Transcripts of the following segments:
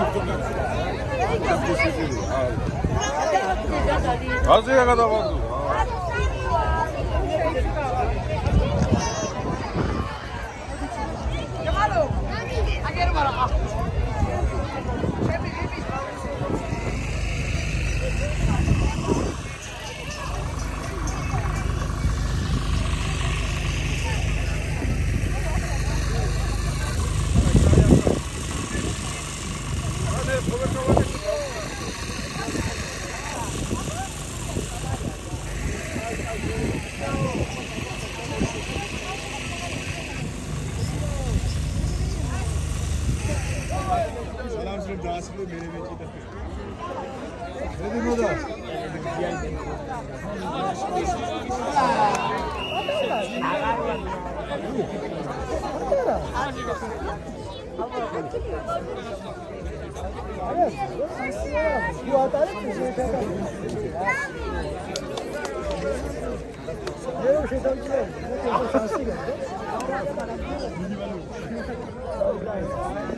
가져가다봐도아10 ਕਿਲੋ ਮੇਰੇ ਵਿੱਚ ਦੱਸ ਇਹਦੀ ਨੂੰ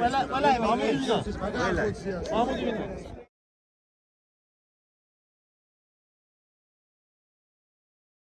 Wala, wala. Mahmut Yüzden. Mahmut Yüzden.